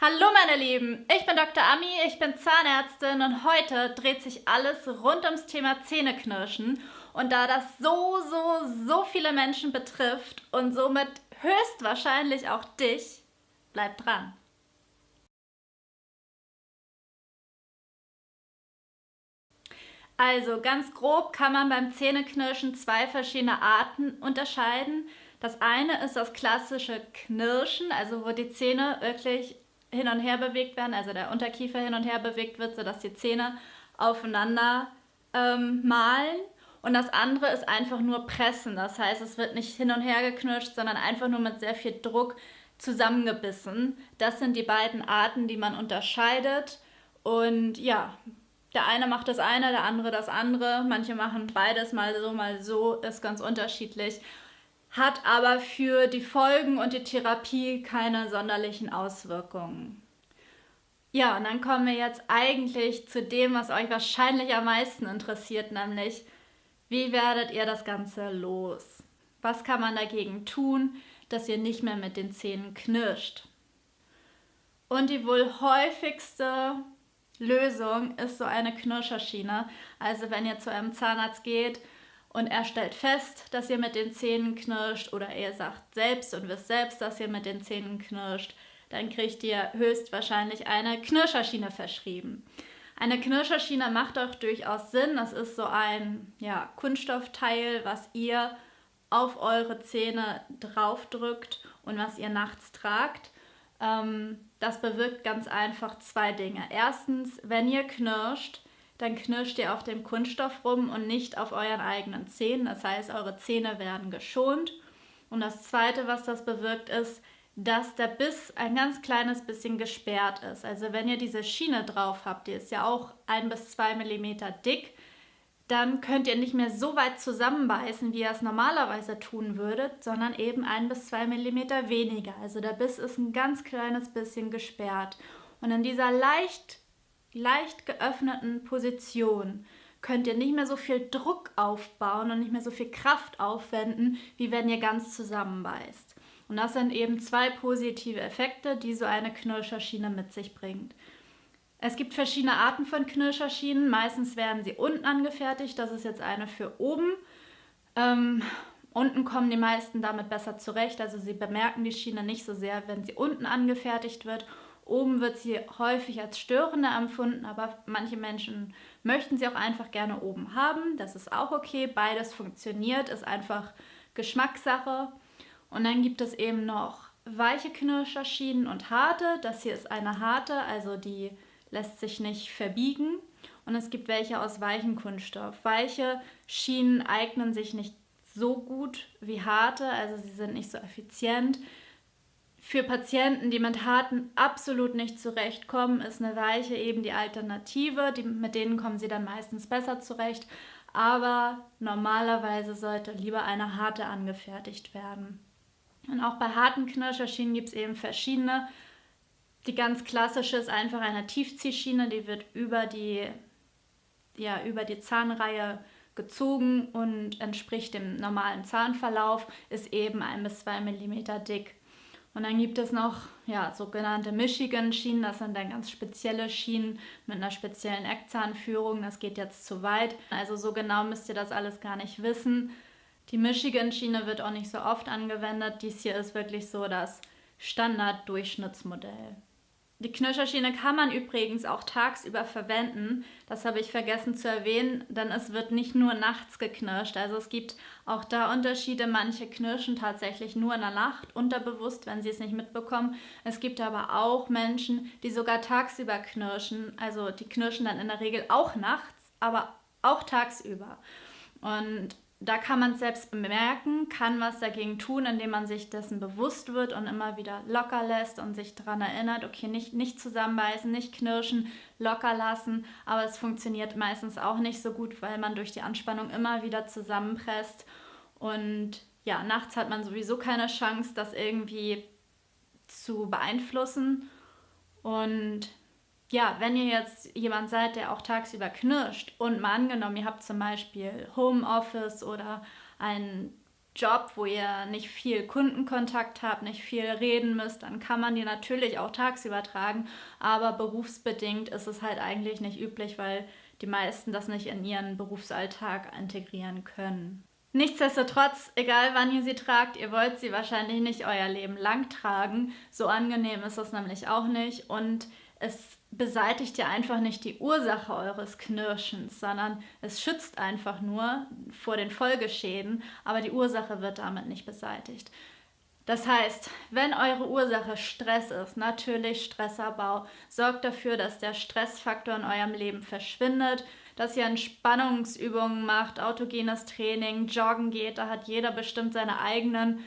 Hallo meine Lieben, ich bin Dr. Ami, ich bin Zahnärztin und heute dreht sich alles rund ums Thema Zähneknirschen. Und da das so, so, so viele Menschen betrifft und somit höchstwahrscheinlich auch dich, bleib dran. Also ganz grob kann man beim Zähneknirschen zwei verschiedene Arten unterscheiden. Das eine ist das klassische Knirschen, also wo die Zähne wirklich hin und her bewegt werden, also der Unterkiefer hin und her bewegt wird, sodass die Zähne aufeinander ähm, malen. Und das andere ist einfach nur Pressen. Das heißt, es wird nicht hin und her geknirscht, sondern einfach nur mit sehr viel Druck zusammengebissen. Das sind die beiden Arten, die man unterscheidet. Und ja, der eine macht das eine, der andere das andere. Manche machen beides mal so, mal so, ist ganz unterschiedlich hat aber für die Folgen und die Therapie keine sonderlichen Auswirkungen. Ja, und dann kommen wir jetzt eigentlich zu dem, was euch wahrscheinlich am meisten interessiert, nämlich wie werdet ihr das Ganze los? Was kann man dagegen tun, dass ihr nicht mehr mit den Zähnen knirscht? Und die wohl häufigste Lösung ist so eine Knirscherschiene. Also wenn ihr zu einem Zahnarzt geht und er stellt fest, dass ihr mit den Zähnen knirscht oder er sagt selbst und wisst selbst, dass ihr mit den Zähnen knirscht, dann kriegt ihr höchstwahrscheinlich eine Knirscherschiene verschrieben. Eine Knirscherschiene macht auch durchaus Sinn. Das ist so ein ja, Kunststoffteil, was ihr auf eure Zähne draufdrückt und was ihr nachts tragt. Ähm, das bewirkt ganz einfach zwei Dinge. Erstens, wenn ihr knirscht, dann knirscht ihr auf dem Kunststoff rum und nicht auf euren eigenen Zähnen. Das heißt, eure Zähne werden geschont. Und das Zweite, was das bewirkt, ist, dass der Biss ein ganz kleines bisschen gesperrt ist. Also wenn ihr diese Schiene drauf habt, die ist ja auch ein bis zwei Millimeter dick, dann könnt ihr nicht mehr so weit zusammenbeißen, wie ihr es normalerweise tun würdet, sondern eben ein bis zwei Millimeter weniger. Also der Biss ist ein ganz kleines bisschen gesperrt. Und in dieser leicht leicht geöffneten Position könnt ihr nicht mehr so viel Druck aufbauen und nicht mehr so viel Kraft aufwenden, wie wenn ihr ganz zusammenbeißt. Und das sind eben zwei positive Effekte, die so eine Knirscherschiene mit sich bringt. Es gibt verschiedene Arten von Knirscherschienen. Meistens werden sie unten angefertigt. Das ist jetzt eine für oben. Ähm, unten kommen die meisten damit besser zurecht. Also sie bemerken die Schiene nicht so sehr, wenn sie unten angefertigt wird. Oben wird sie häufig als störender empfunden, aber manche Menschen möchten sie auch einfach gerne oben haben. Das ist auch okay. Beides funktioniert, ist einfach Geschmackssache. Und dann gibt es eben noch weiche Knirscherschienen und harte. Das hier ist eine harte, also die lässt sich nicht verbiegen. Und es gibt welche aus weichem Kunststoff. Weiche Schienen eignen sich nicht so gut wie harte, also sie sind nicht so effizient. Für Patienten, die mit harten absolut nicht zurechtkommen, ist eine weiche eben die Alternative. Die, mit denen kommen sie dann meistens besser zurecht. Aber normalerweise sollte lieber eine harte angefertigt werden. Und auch bei harten Knirscherschienen gibt es eben verschiedene. Die ganz klassische ist einfach eine Tiefziehschiene, die wird über die, ja, über die Zahnreihe gezogen und entspricht dem normalen Zahnverlauf, ist eben ein bis zwei Millimeter dick. Und dann gibt es noch ja, sogenannte Michigan-Schienen, das sind dann ganz spezielle Schienen mit einer speziellen Eckzahnführung. Das geht jetzt zu weit. Also so genau müsst ihr das alles gar nicht wissen. Die Michigan-Schiene wird auch nicht so oft angewendet. Dies hier ist wirklich so das Standard-Durchschnittsmodell. Die Knirscherschiene kann man übrigens auch tagsüber verwenden. Das habe ich vergessen zu erwähnen, denn es wird nicht nur nachts geknirscht. Also es gibt auch da Unterschiede. Manche knirschen tatsächlich nur in der Nacht, unterbewusst, wenn sie es nicht mitbekommen. Es gibt aber auch Menschen, die sogar tagsüber knirschen. Also die knirschen dann in der Regel auch nachts, aber auch tagsüber. Und da kann man es selbst bemerken, kann was dagegen tun, indem man sich dessen bewusst wird und immer wieder locker lässt und sich daran erinnert, okay, nicht, nicht zusammenbeißen, nicht knirschen, locker lassen, aber es funktioniert meistens auch nicht so gut, weil man durch die Anspannung immer wieder zusammenpresst. Und ja, nachts hat man sowieso keine Chance, das irgendwie zu beeinflussen. Und ja, wenn ihr jetzt jemand seid, der auch tagsüber knirscht und mal angenommen, ihr habt zum Beispiel Homeoffice oder einen Job, wo ihr nicht viel Kundenkontakt habt, nicht viel reden müsst, dann kann man die natürlich auch tagsüber tragen. Aber berufsbedingt ist es halt eigentlich nicht üblich, weil die meisten das nicht in ihren Berufsalltag integrieren können. Nichtsdestotrotz, egal wann ihr sie tragt, ihr wollt sie wahrscheinlich nicht euer Leben lang tragen. So angenehm ist das nämlich auch nicht. Und es beseitigt ja einfach nicht die Ursache eures Knirschens, sondern es schützt einfach nur vor den Folgeschäden, aber die Ursache wird damit nicht beseitigt. Das heißt, wenn eure Ursache Stress ist, natürlich Stressabbau, sorgt dafür, dass der Stressfaktor in eurem Leben verschwindet, dass ihr Entspannungsübungen macht, autogenes Training, joggen geht. Da hat jeder bestimmt seine eigenen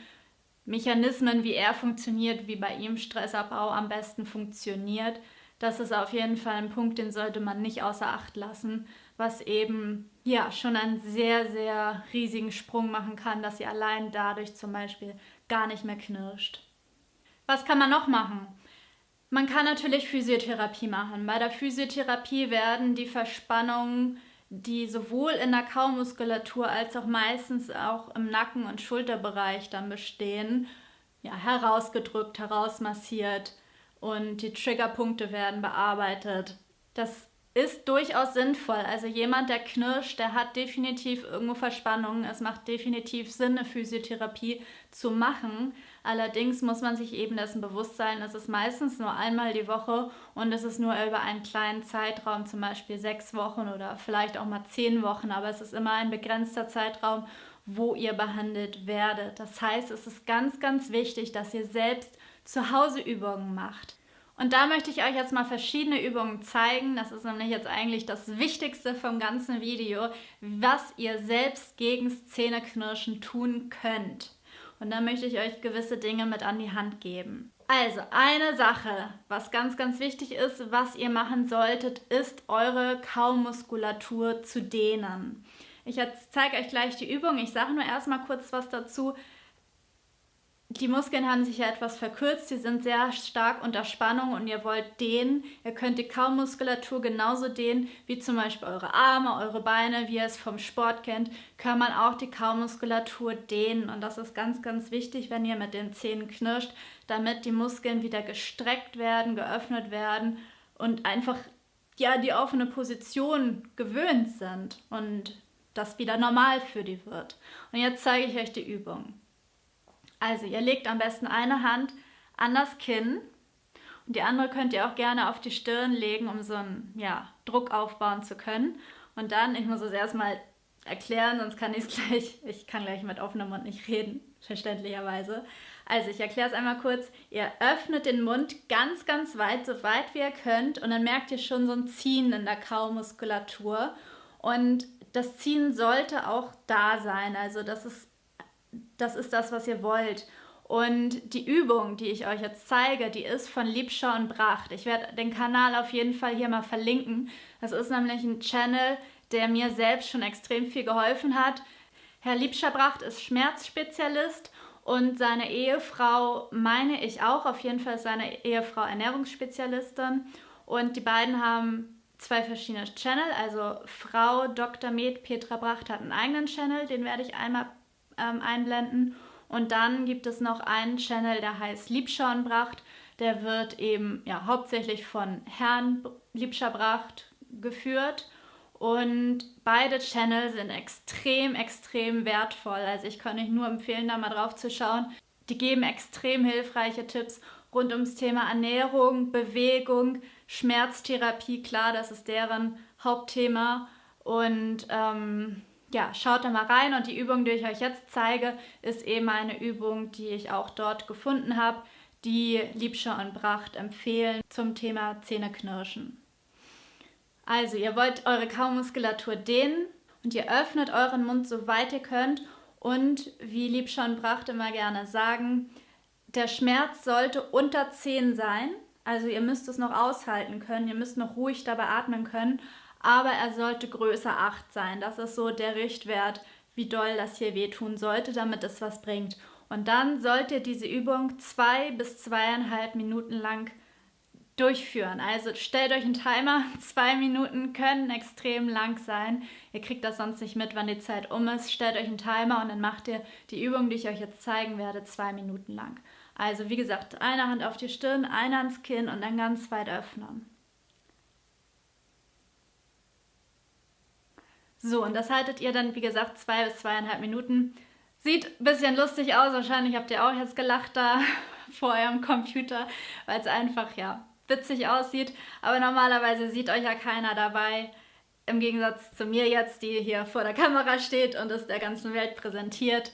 Mechanismen, wie er funktioniert, wie bei ihm Stressabbau am besten funktioniert. Das ist auf jeden Fall ein Punkt, den sollte man nicht außer Acht lassen, was eben ja schon einen sehr, sehr riesigen Sprung machen kann, dass ihr allein dadurch zum Beispiel gar nicht mehr knirscht. Was kann man noch machen? Man kann natürlich Physiotherapie machen. Bei der Physiotherapie werden die Verspannungen, die sowohl in der Kaumuskulatur als auch meistens auch im Nacken- und Schulterbereich dann bestehen, ja, herausgedrückt, herausmassiert und die Triggerpunkte werden bearbeitet. Das ist durchaus sinnvoll. Also jemand, der knirscht, der hat definitiv irgendwo Verspannungen. Es macht definitiv Sinn, eine Physiotherapie zu machen. Allerdings muss man sich eben dessen bewusst sein, es ist meistens nur einmal die Woche und es ist nur über einen kleinen Zeitraum, zum Beispiel sechs Wochen oder vielleicht auch mal zehn Wochen, aber es ist immer ein begrenzter Zeitraum, wo ihr behandelt werdet. Das heißt, es ist ganz, ganz wichtig, dass ihr selbst zu Hause Übungen macht. Und da möchte ich euch jetzt mal verschiedene Übungen zeigen. Das ist nämlich jetzt eigentlich das Wichtigste vom ganzen Video, was ihr selbst gegen Zähneknirschen tun könnt. Und da möchte ich euch gewisse Dinge mit an die Hand geben. Also, eine Sache, was ganz, ganz wichtig ist, was ihr machen solltet, ist eure Kaumuskulatur zu dehnen. Ich zeige euch gleich die Übung. Ich sage nur erstmal kurz was dazu die Muskeln haben sich ja etwas verkürzt, sie sind sehr stark unter Spannung und ihr wollt dehnen. Ihr könnt die Kaumuskulatur genauso dehnen wie zum Beispiel eure Arme, eure Beine, wie ihr es vom Sport kennt, kann man auch die Kaumuskulatur dehnen. Und das ist ganz, ganz wichtig, wenn ihr mit den Zähnen knirscht, damit die Muskeln wieder gestreckt werden, geöffnet werden und einfach ja die offene Position gewöhnt sind und das wieder normal für die wird. Und jetzt zeige ich euch die Übung. Also ihr legt am besten eine Hand an das Kinn und die andere könnt ihr auch gerne auf die Stirn legen, um so einen ja, Druck aufbauen zu können. Und dann, ich muss es erstmal erklären, sonst kann ich es gleich, ich kann gleich mit offenem Mund nicht reden, verständlicherweise. Also ich erkläre es einmal kurz. Ihr öffnet den Mund ganz, ganz weit, so weit wie ihr könnt und dann merkt ihr schon so ein Ziehen in der Kaumuskulatur. Und das Ziehen sollte auch da sein. Also das ist das ist das, was ihr wollt. Und die Übung, die ich euch jetzt zeige, die ist von Liebschau und Bracht. Ich werde den Kanal auf jeden Fall hier mal verlinken. Das ist nämlich ein Channel, der mir selbst schon extrem viel geholfen hat. Herr Liebscher-Bracht ist Schmerzspezialist und seine Ehefrau, meine ich auch, auf jeden Fall seine Ehefrau Ernährungsspezialistin. Und die beiden haben zwei verschiedene Channel. Also Frau Dr. Med Petra Bracht hat einen eigenen Channel, den werde ich einmal ähm, einblenden. Und dann gibt es noch einen Channel, der heißt Liebschauenbracht. Der wird eben ja, hauptsächlich von Herrn Liebscherbracht geführt. Und beide Channel sind extrem, extrem wertvoll. Also ich kann euch nur empfehlen, da mal drauf zu schauen. Die geben extrem hilfreiche Tipps rund ums Thema Ernährung, Bewegung, Schmerztherapie. Klar, das ist deren Hauptthema. Und ähm, ja, schaut da mal rein und die Übung, die ich euch jetzt zeige, ist eben eine Übung, die ich auch dort gefunden habe, die Liebscher und Bracht empfehlen zum Thema Zähneknirschen. Also, ihr wollt eure Kaumuskulatur dehnen und ihr öffnet euren Mund so weit ihr könnt und wie Liebscher und Bracht immer gerne sagen, der Schmerz sollte unter 10 sein. Also ihr müsst es noch aushalten können, ihr müsst noch ruhig dabei atmen können, aber er sollte größer 8 sein. Das ist so der Richtwert, wie doll das hier wehtun sollte, damit es was bringt. Und dann sollt ihr diese Übung zwei bis zweieinhalb Minuten lang durchführen. Also stellt euch einen Timer. Zwei Minuten können extrem lang sein. Ihr kriegt das sonst nicht mit, wann die Zeit um ist. Stellt euch einen Timer und dann macht ihr die Übung, die ich euch jetzt zeigen werde, zwei Minuten lang. Also wie gesagt, eine Hand auf die Stirn, eine ans Kinn und dann ganz weit öffnen. So, und das haltet ihr dann, wie gesagt, zwei bis zweieinhalb Minuten. Sieht ein bisschen lustig aus, wahrscheinlich habt ihr auch jetzt gelacht da vor eurem Computer, weil es einfach, ja, witzig aussieht. Aber normalerweise sieht euch ja keiner dabei. Im Gegensatz zu mir jetzt, die hier vor der Kamera steht und es der ganzen Welt präsentiert.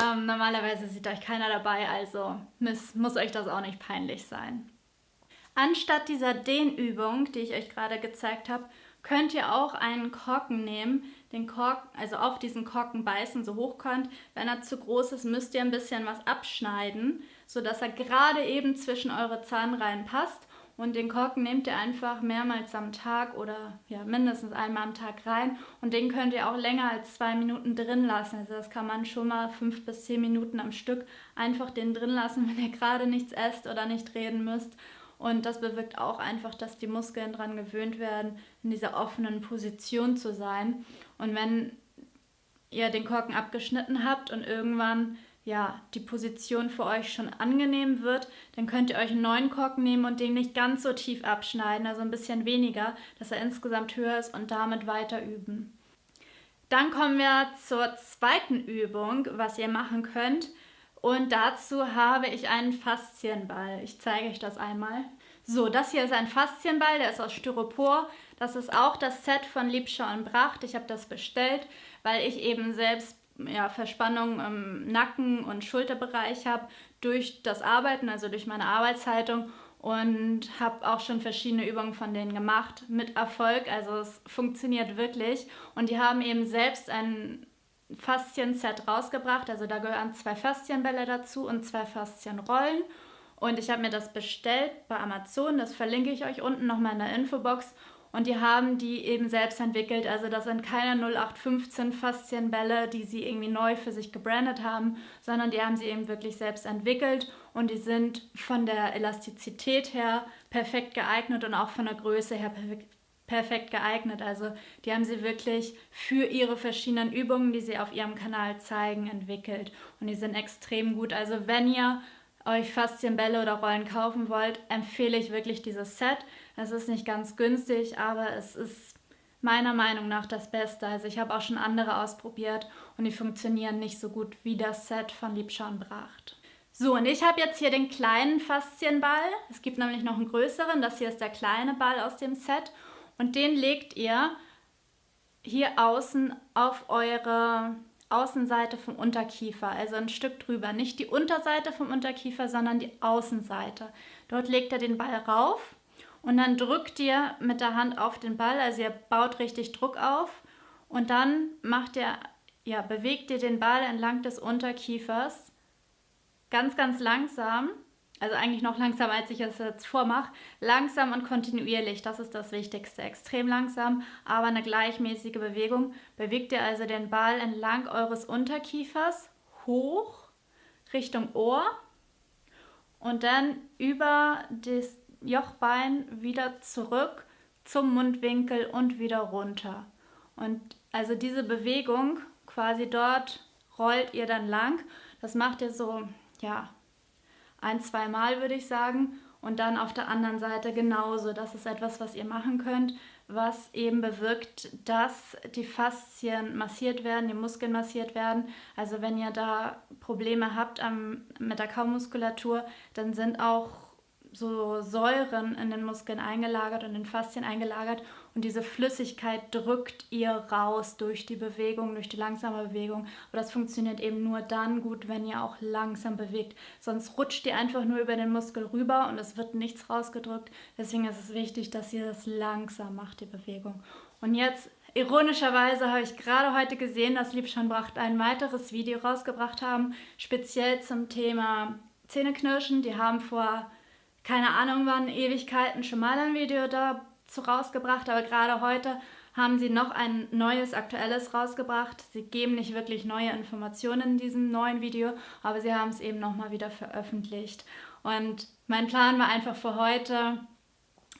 Ähm, normalerweise sieht euch keiner dabei, also muss, muss euch das auch nicht peinlich sein. Anstatt dieser Dehnübung, die ich euch gerade gezeigt habe, könnt ihr auch einen Korken nehmen, den Korken, also auf diesen Korken beißen, so hoch könnt. Wenn er zu groß ist, müsst ihr ein bisschen was abschneiden, sodass er gerade eben zwischen eure Zahnreihen passt. Und den Korken nehmt ihr einfach mehrmals am Tag oder ja, mindestens einmal am Tag rein. Und den könnt ihr auch länger als zwei Minuten drin lassen. Also das kann man schon mal fünf bis zehn Minuten am Stück einfach den drin lassen, wenn ihr gerade nichts esst oder nicht reden müsst. Und das bewirkt auch einfach, dass die Muskeln daran gewöhnt werden, in dieser offenen Position zu sein. Und wenn ihr den Korken abgeschnitten habt und irgendwann ja, die Position für euch schon angenehm wird, dann könnt ihr euch einen neuen Korken nehmen und den nicht ganz so tief abschneiden, also ein bisschen weniger, dass er insgesamt höher ist und damit weiter üben. Dann kommen wir zur zweiten Übung, was ihr machen könnt. Und dazu habe ich einen Faszienball. Ich zeige euch das einmal. So, das hier ist ein Faszienball, der ist aus Styropor. Das ist auch das Set von Liebschau und Bracht. Ich habe das bestellt, weil ich eben selbst ja, Verspannungen im Nacken- und Schulterbereich habe durch das Arbeiten, also durch meine Arbeitshaltung und habe auch schon verschiedene Übungen von denen gemacht mit Erfolg. Also es funktioniert wirklich und die haben eben selbst ein Faszien-Set rausgebracht. Also da gehören zwei Faszienbälle dazu und zwei Faszienrollen. Und ich habe mir das bestellt bei Amazon. Das verlinke ich euch unten nochmal in der Infobox. Und die haben die eben selbst entwickelt. Also das sind keine 0815 Faszienbälle, die sie irgendwie neu für sich gebrandet haben, sondern die haben sie eben wirklich selbst entwickelt und die sind von der Elastizität her perfekt geeignet und auch von der Größe her perfekt, perfekt geeignet. Also die haben sie wirklich für ihre verschiedenen Übungen, die sie auf ihrem Kanal zeigen, entwickelt. Und die sind extrem gut. Also wenn ihr euch Faszienbälle oder Rollen kaufen wollt, empfehle ich wirklich dieses Set. Es ist nicht ganz günstig, aber es ist meiner Meinung nach das Beste. Also ich habe auch schon andere ausprobiert und die funktionieren nicht so gut wie das Set von Liebschau Bracht. So, und ich habe jetzt hier den kleinen Faszienball. Es gibt nämlich noch einen größeren. Das hier ist der kleine Ball aus dem Set. Und den legt ihr hier außen auf eure Außenseite vom Unterkiefer, also ein Stück drüber. Nicht die Unterseite vom Unterkiefer, sondern die Außenseite. Dort legt ihr den Ball rauf und dann drückt ihr mit der Hand auf den Ball, also ihr baut richtig Druck auf und dann macht ihr, ja, bewegt ihr den Ball entlang des Unterkiefers ganz, ganz langsam also eigentlich noch langsamer, als ich es jetzt vormache, langsam und kontinuierlich, das ist das Wichtigste. Extrem langsam, aber eine gleichmäßige Bewegung. Bewegt ihr also den Ball entlang eures Unterkiefers hoch Richtung Ohr und dann über das Jochbein wieder zurück zum Mundwinkel und wieder runter. Und also diese Bewegung quasi dort rollt ihr dann lang. Das macht ihr so, ja, ein, zwei Mal würde ich sagen. Und dann auf der anderen Seite genauso. Das ist etwas, was ihr machen könnt, was eben bewirkt, dass die Faszien massiert werden, die Muskeln massiert werden. Also wenn ihr da Probleme habt am, mit der Kaumuskulatur, dann sind auch so Säuren in den Muskeln eingelagert und in den Faszien eingelagert und diese Flüssigkeit drückt ihr raus durch die Bewegung, durch die langsame Bewegung. Aber das funktioniert eben nur dann gut, wenn ihr auch langsam bewegt. Sonst rutscht ihr einfach nur über den Muskel rüber und es wird nichts rausgedrückt. Deswegen ist es wichtig, dass ihr das langsam macht, die Bewegung. Und jetzt Ironischerweise habe ich gerade heute gesehen, dass Liebschonbracht ein weiteres Video rausgebracht haben, speziell zum Thema Zähneknirschen. Die haben vor keine Ahnung wann, Ewigkeiten schon mal ein Video dazu rausgebracht, aber gerade heute haben sie noch ein neues, aktuelles rausgebracht. Sie geben nicht wirklich neue Informationen in diesem neuen Video, aber sie haben es eben nochmal wieder veröffentlicht. Und mein Plan war einfach für heute,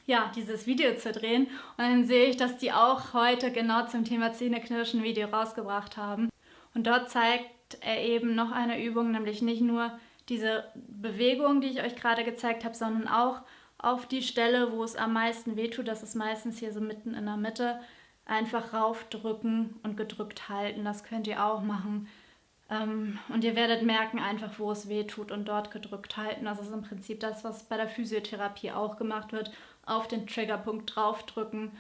ja, dieses Video zu drehen. Und dann sehe ich, dass die auch heute genau zum Thema Zähneknirschen Video rausgebracht haben. Und dort zeigt er eben noch eine Übung, nämlich nicht nur diese Bewegung, die ich euch gerade gezeigt habe, sondern auch auf die Stelle, wo es am meisten wehtut, das ist meistens hier so mitten in der Mitte, einfach raufdrücken und gedrückt halten. Das könnt ihr auch machen. Ähm, und ihr werdet merken einfach, wo es wehtut und dort gedrückt halten. Das ist im Prinzip das, was bei der Physiotherapie auch gemacht wird. Auf den Triggerpunkt draufdrücken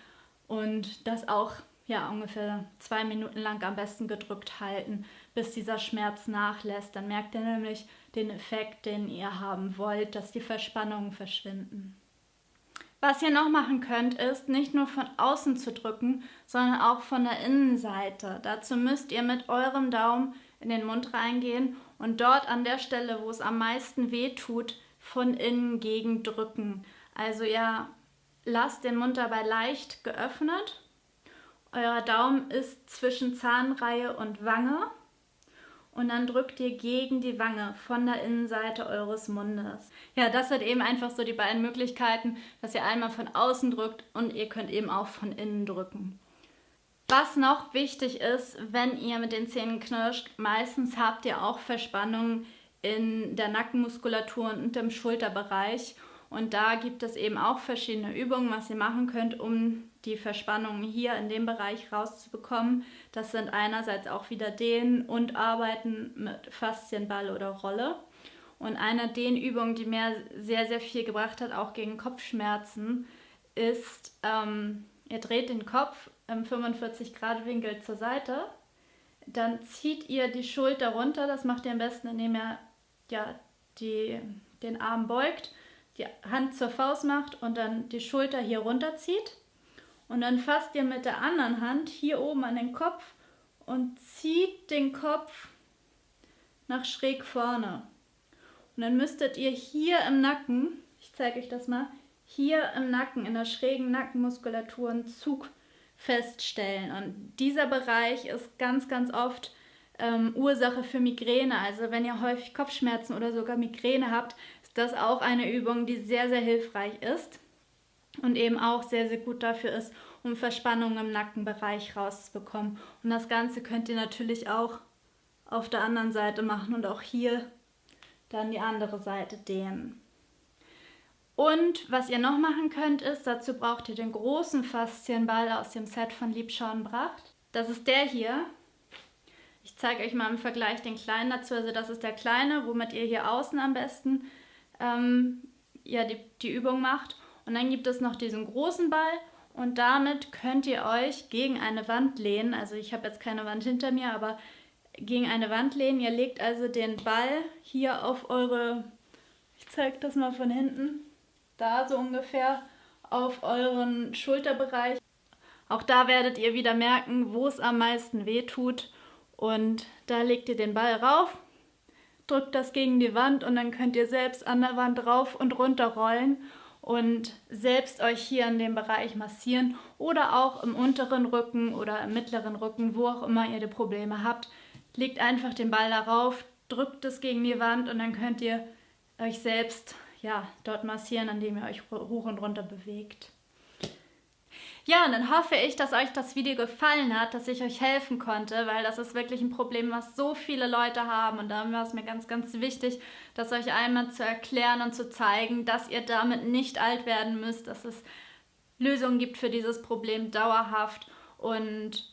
und das auch ja, ungefähr zwei Minuten lang am besten gedrückt halten, bis dieser Schmerz nachlässt. Dann merkt ihr nämlich den Effekt, den ihr haben wollt, dass die Verspannungen verschwinden. Was ihr noch machen könnt, ist nicht nur von außen zu drücken, sondern auch von der Innenseite. Dazu müsst ihr mit eurem Daumen in den Mund reingehen und dort an der Stelle, wo es am meisten weh tut, von innen gegen drücken. Also ihr lasst den Mund dabei leicht geöffnet. Euer Daumen ist zwischen Zahnreihe und Wange und dann drückt ihr gegen die Wange von der Innenseite eures Mundes. Ja, das sind eben einfach so die beiden Möglichkeiten, dass ihr einmal von außen drückt und ihr könnt eben auch von innen drücken. Was noch wichtig ist, wenn ihr mit den Zähnen knirscht, meistens habt ihr auch Verspannungen in der Nackenmuskulatur und im Schulterbereich. Und da gibt es eben auch verschiedene Übungen, was ihr machen könnt, um die Verspannungen hier in dem Bereich rauszubekommen. Das sind einerseits auch wieder Dehnen und Arbeiten mit Faszienball oder Rolle. Und eine Dehnübung, die mir sehr, sehr viel gebracht hat, auch gegen Kopfschmerzen, ist, ähm, ihr dreht den Kopf im 45 Grad Winkel zur Seite. Dann zieht ihr die Schulter runter. Das macht ihr am besten, indem ihr ja, die, den Arm beugt, die Hand zur Faust macht und dann die Schulter hier runterzieht. Und dann fasst ihr mit der anderen Hand hier oben an den Kopf und zieht den Kopf nach schräg vorne. Und dann müsstet ihr hier im Nacken, ich zeige euch das mal, hier im Nacken, in der schrägen Nackenmuskulatur einen Zug feststellen. Und dieser Bereich ist ganz, ganz oft ähm, Ursache für Migräne. Also wenn ihr häufig Kopfschmerzen oder sogar Migräne habt, ist das auch eine Übung, die sehr, sehr hilfreich ist und eben auch sehr, sehr gut dafür ist, um Verspannungen im Nackenbereich rauszubekommen. Und das Ganze könnt ihr natürlich auch auf der anderen Seite machen und auch hier dann die andere Seite dehnen. Und was ihr noch machen könnt, ist, dazu braucht ihr den großen Faszienball aus dem Set von Liebschauenbracht. Das ist der hier. Ich zeige euch mal im Vergleich den kleinen dazu. Also das ist der kleine, womit ihr hier außen am besten ähm, ja, die, die Übung macht. Und dann gibt es noch diesen großen Ball und damit könnt ihr euch gegen eine Wand lehnen. Also ich habe jetzt keine Wand hinter mir, aber gegen eine Wand lehnen. Ihr legt also den Ball hier auf eure, ich zeige das mal von hinten, da so ungefähr auf euren Schulterbereich. Auch da werdet ihr wieder merken, wo es am meisten weh tut. Und da legt ihr den Ball rauf, drückt das gegen die Wand und dann könnt ihr selbst an der Wand rauf und runter rollen und selbst euch hier in dem Bereich massieren oder auch im unteren Rücken oder im mittleren Rücken, wo auch immer ihr die Probleme habt. Legt einfach den Ball darauf, drückt es gegen die Wand und dann könnt ihr euch selbst ja, dort massieren, indem ihr euch hoch und runter bewegt. Ja, und dann hoffe ich, dass euch das Video gefallen hat, dass ich euch helfen konnte, weil das ist wirklich ein Problem, was so viele Leute haben. Und da war es mir ganz, ganz wichtig, das euch einmal zu erklären und zu zeigen, dass ihr damit nicht alt werden müsst, dass es Lösungen gibt für dieses Problem dauerhaft. Und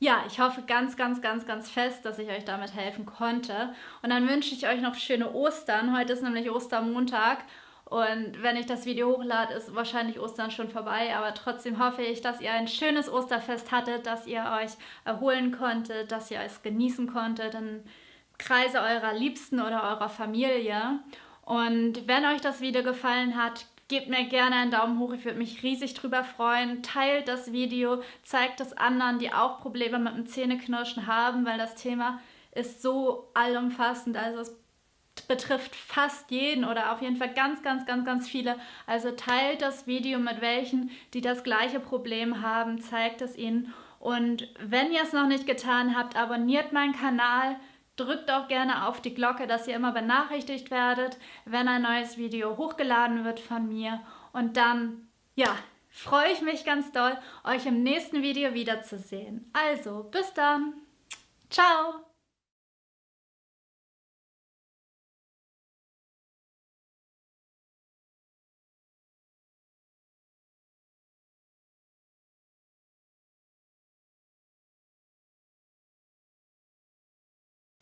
ja, ich hoffe ganz, ganz, ganz, ganz fest, dass ich euch damit helfen konnte. Und dann wünsche ich euch noch schöne Ostern. Heute ist nämlich Ostermontag. Und wenn ich das Video hochlade, ist wahrscheinlich Ostern schon vorbei. Aber trotzdem hoffe ich, dass ihr ein schönes Osterfest hattet, dass ihr euch erholen konntet, dass ihr es genießen konntet im Kreise eurer Liebsten oder eurer Familie. Und wenn euch das Video gefallen hat, Gebt mir gerne einen Daumen hoch, ich würde mich riesig drüber freuen. Teilt das Video, zeigt es anderen, die auch Probleme mit dem Zähneknirschen haben, weil das Thema ist so allumfassend. Also es betrifft fast jeden oder auf jeden Fall ganz, ganz, ganz, ganz viele. Also teilt das Video mit welchen, die das gleiche Problem haben, zeigt es ihnen. Und wenn ihr es noch nicht getan habt, abonniert meinen Kanal, Drückt auch gerne auf die Glocke, dass ihr immer benachrichtigt werdet, wenn ein neues Video hochgeladen wird von mir. Und dann ja, freue ich mich ganz doll, euch im nächsten Video wiederzusehen. Also, bis dann. Ciao.